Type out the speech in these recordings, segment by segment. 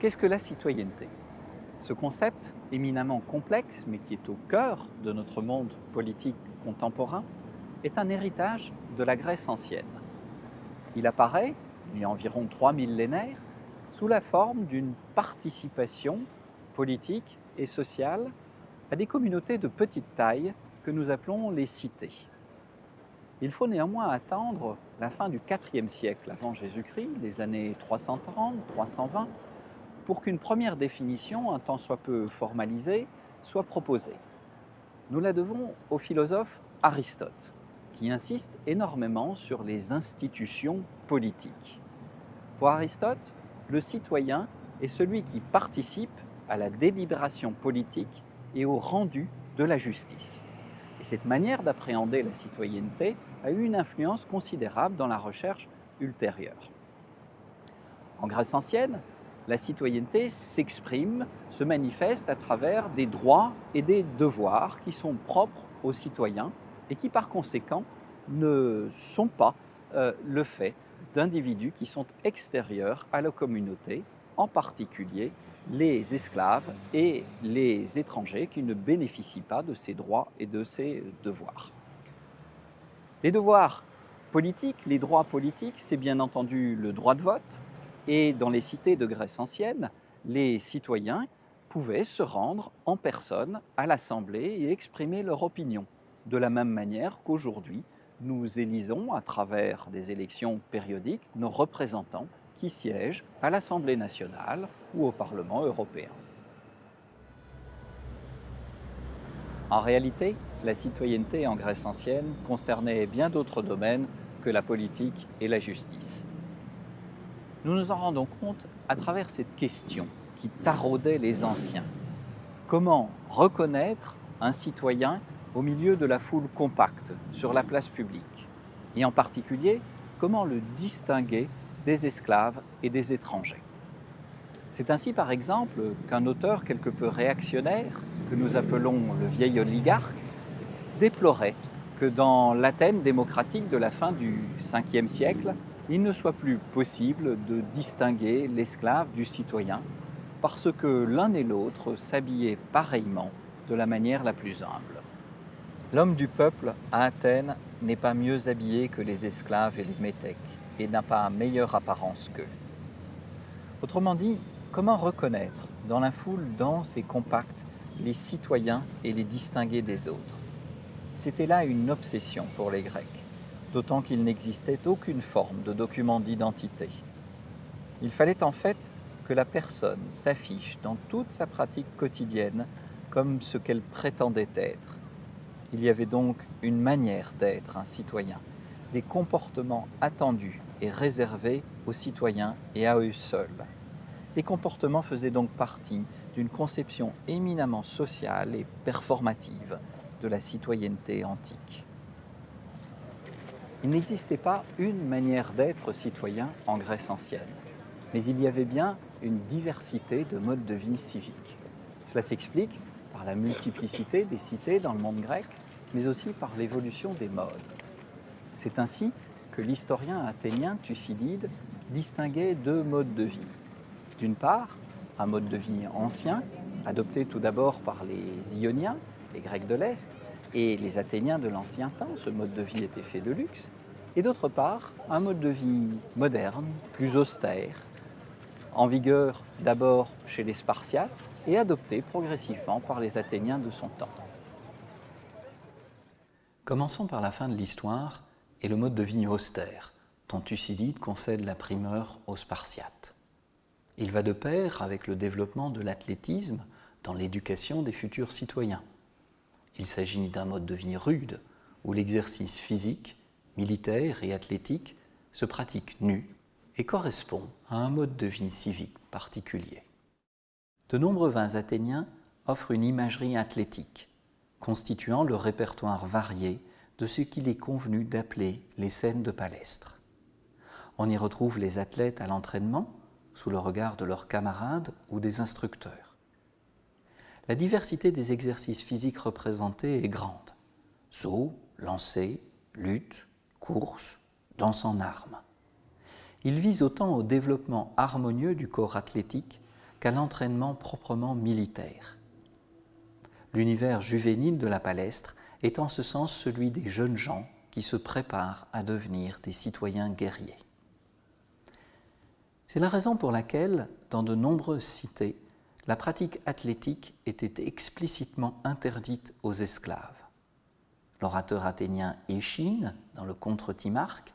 Qu'est-ce que la citoyenneté? Ce concept éminemment complexe, mais qui est au cœur de notre monde politique contemporain, est un héritage de la Grèce ancienne. Il apparaît, il y a environ trois millénaires, sous la forme d'une participation politique et sociale à des communautés de petite taille que nous appelons les cités. Il faut néanmoins attendre la fin du IVe siècle avant Jésus-Christ, les années 330-320, pour qu'une première définition, un tant soit peu formalisée, soit proposée. Nous la devons au philosophe Aristote, qui insiste énormément sur les institutions politiques. Pour Aristote, le citoyen est celui qui participe à la délibération politique et au rendu de la justice. Et cette manière d'appréhender la citoyenneté a eu une influence considérable dans la recherche ultérieure. En Grèce ancienne, la citoyenneté s'exprime, se manifeste à travers des droits et des devoirs qui sont propres aux citoyens et qui par conséquent ne sont pas euh, le fait d'individus qui sont extérieurs à la communauté, en particulier les esclaves et les étrangers qui ne bénéficient pas de ces droits et de ces devoirs. Les devoirs politiques, les droits politiques, c'est bien entendu le droit de vote. Et dans les cités de Grèce ancienne, les citoyens pouvaient se rendre en personne à l'Assemblée et exprimer leur opinion. De la même manière qu'aujourd'hui, nous élisons à travers des élections périodiques nos représentants qui siègent à l'Assemblée nationale ou au Parlement européen. En réalité, la citoyenneté en Grèce ancienne concernait bien d'autres domaines que la politique et la justice. Nous nous en rendons compte à travers cette question qui taraudait les anciens. Comment reconnaître un citoyen au milieu de la foule compacte sur la place publique? Et en particulier, comment le distinguer des esclaves et des étrangers? C'est ainsi par exemple qu'un auteur quelque peu réactionnaire, que nous appelons le vieil oligarque, déplorait que dans l'Athènes démocratique de la fin du 5e siècle, il ne soit plus possible de distinguer l'esclave du citoyen parce que l'un et l'autre s'habillaient pareillement de la manière la plus humble. L'homme du peuple à Athènes n'est pas mieux habillé que les esclaves et les métèques et n'a pas meilleure apparence qu'eux. Autrement dit, comment reconnaître dans la foule dense et compacte les citoyens et les distinguer des autres? C'était là une obsession pour les Grecs, d'autant qu'il n'existait aucune forme de document d'identité. Il fallait en fait que la personne s'affiche dans toute sa pratique quotidienne comme ce qu'elle prétendait être. Il y avait donc une manière d'être un citoyen, des comportements attendus et réservés aux citoyens et à eux seuls. Les comportements faisaient donc partie d'une conception éminemment sociale et performative de la citoyenneté antique. Il n'existait pas une manière d'être citoyen en Grèce ancienne, mais il y avait bien une diversité de modes de vie civiques. Cela s'explique par la multiplicité des cités dans le monde grec, mais aussi par l'évolution des modes. C'est ainsi que l'historien athénien Thucydide distinguait deux modes de vie. D'une part, un mode de vie ancien, adopté tout d'abord par les Ioniens, les Grecs de l'Est, et les Athéniens de l'ancien temps, ce mode de vie était fait de luxe, et d'autre part, un mode de vie moderne, plus austère, en vigueur d'abord chez les Spartiates et adopté progressivement par les Athéniens de son temps. Commençons par la fin de l'histoire et le mode de vie austère, dont Thucydide concède la primeur aux Spartiates. Il va de pair avec le développement de l'athlétisme dans l'éducation des futurs citoyens. Il s'agit d'un mode de vie rude, où l'exercice physique, militaire et athlétique se pratique nu et correspond à un mode de vie civique particulier. De nombreux vins athéniens offrent une imagerie athlétique, constituant le répertoire varié de ce qu'il est convenu d'appeler les scènes de palestre. On y retrouve les athlètes à l'entraînement, sous le regard de leurs camarades ou des instructeurs. La diversité des exercices physiques représentés est grande. Saut, lancer, lutte, course, danse en armes. Il vise autant au développement harmonieux du corps athlétique qu'à l'entraînement proprement militaire. L'univers juvénile de la palestre est en ce sens celui des jeunes gens qui se préparent à devenir des citoyens guerriers. C'est la raison pour laquelle, dans de nombreuses cités, la pratique athlétique était explicitement interdite aux esclaves. L'orateur athénien Échine, dans le Contre Timarque,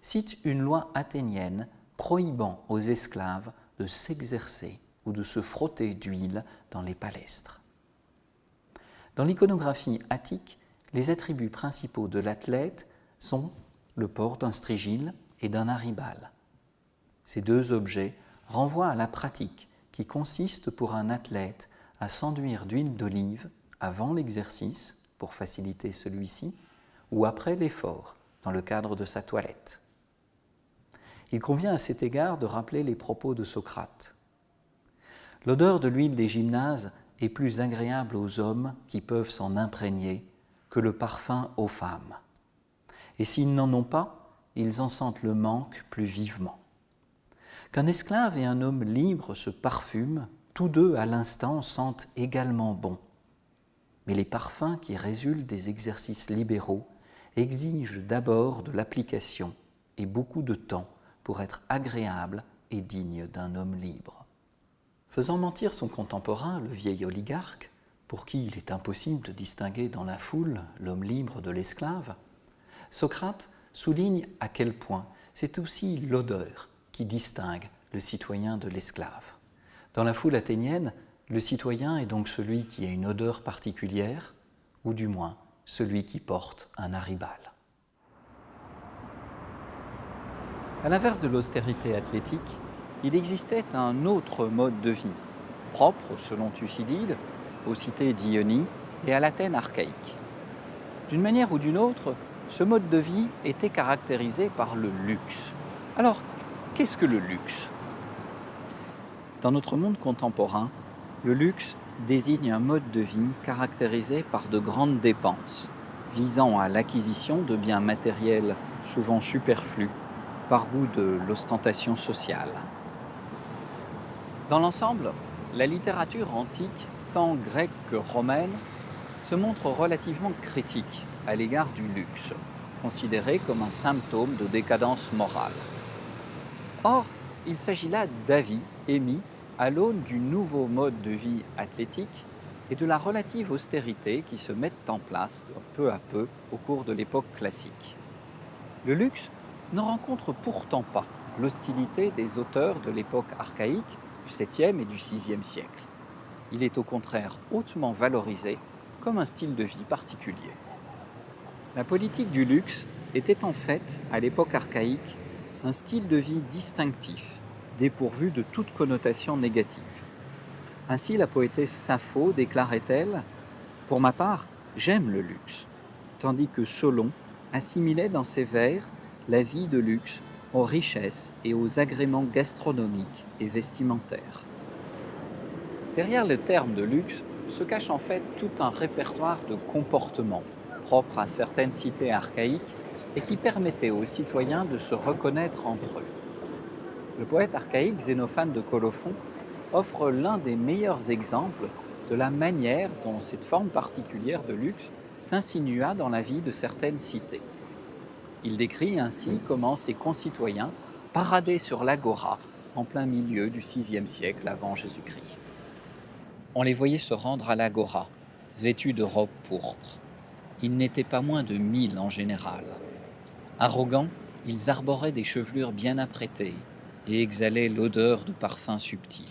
cite une loi athénienne prohibant aux esclaves de s'exercer ou de se frotter d'huile dans les palestres. Dans l'iconographie attique, les attributs principaux de l'athlète sont le port d'un strigile et d'un aribal. Ces deux objets renvoient à la pratique qui consiste pour un athlète à s'enduire d'huile d'olive avant l'exercice pour faciliter celui-ci ou après l'effort dans le cadre de sa toilette. Il convient à cet égard de rappeler les propos de Socrate. L'odeur de l'huile des gymnases est plus agréable aux hommes qui peuvent s'en imprégner que le parfum aux femmes. Et s'ils n'en ont pas, ils en sentent le manque plus vivement. Qu'un esclave et un homme libre se parfument, tous deux à l'instant sentent également bon. Mais les parfums qui résultent des exercices libéraux exigent d'abord de l'application et beaucoup de temps pour être agréable et digne d'un homme libre. Faisant mentir son contemporain, le vieil oligarque, pour qui il est impossible de distinguer dans la foule l'homme libre de l'esclave, Socrate souligne à quel point c'est aussi l'odeur distingue le citoyen de l'esclave. Dans la foule athénienne, le citoyen est donc celui qui a une odeur particulière, ou du moins celui qui porte un aribal. À l'inverse de l'austérité athlétique, il existait un autre mode de vie, propre, selon Thucydide, aux cités d'Ionie et à l'Athènes archaïque. D'une manière ou d'une autre, ce mode de vie était caractérisé par le luxe. Alors, qu'est-ce que le luxe? Dans notre monde contemporain, le luxe désigne un mode de vie caractérisé par de grandes dépenses, visant à l'acquisition de biens matériels souvent superflus par goût de l'ostentation sociale. Dans l'ensemble, la littérature antique, tant grecque que romaine, se montre relativement critique à l'égard du luxe, considéré comme un symptôme de décadence morale. Or, il s'agit là d'avis émis à l'aune du nouveau mode de vie athlétique et de la relative austérité qui se mettent en place peu à peu au cours de l'époque classique. Le luxe ne rencontre pourtant pas l'hostilité des auteurs de l'époque archaïque du 7e et du 6e siècle. Il est au contraire hautement valorisé comme un style de vie particulier. La politique du luxe était en fait, à l'époque archaïque, un style de vie distinctif, dépourvu de toute connotation négative. Ainsi, la poétesse Sappho déclarait-elle Pour ma part, j'aime le luxe, tandis que Solon assimilait dans ses vers la vie de luxe aux richesses et aux agréments gastronomiques et vestimentaires. Derrière le terme de luxe se cache en fait tout un répertoire de comportements propres à certaines cités archaïques et qui permettaient aux citoyens de se reconnaître entre eux. Le poète archaïque Xénophane de Colophon offre l'un des meilleurs exemples de la manière dont cette forme particulière de luxe s'insinua dans la vie de certaines cités. Il décrit ainsi comment ses concitoyens paradaient sur l'agora en plein milieu du VIe siècle avant Jésus-Christ. On les voyait se rendre à l'agora, vêtus de robes pourpres. Ils n'étaient pas moins de mille en général. Arrogants, ils arboraient des chevelures bien apprêtées et exhalaient l'odeur de parfums subtils.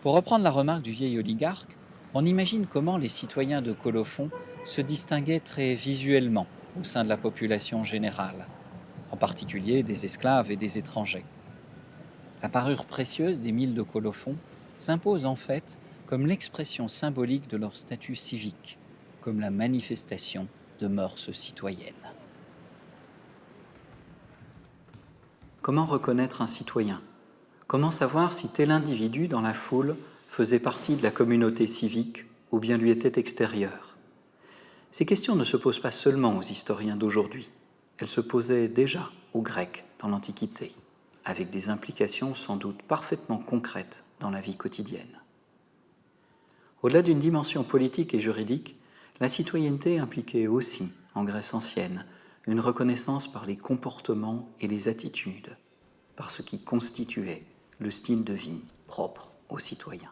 Pour reprendre la remarque du vieil oligarque, on imagine comment les citoyens de Colophon se distinguaient très visuellement au sein de la population générale, en particulier des esclaves et des étrangers. La parure précieuse des mille de Colophon s'impose en fait comme l'expression symbolique de leur statut civique, comme la manifestation de mœurs citoyennes. Comment reconnaître un citoyen? Comment savoir si tel individu dans la foule faisait partie de la communauté civique ou bien lui était extérieur? Ces questions ne se posent pas seulement aux historiens d'aujourd'hui, elles se posaient déjà aux Grecs dans l'Antiquité, avec des implications sans doute parfaitement concrètes dans la vie quotidienne. Au-delà d'une dimension politique et juridique, la citoyenneté impliquait aussi, en Grèce ancienne, une reconnaissance par les comportements et les attitudes, par ce qui constituait le style de vie propre aux citoyens.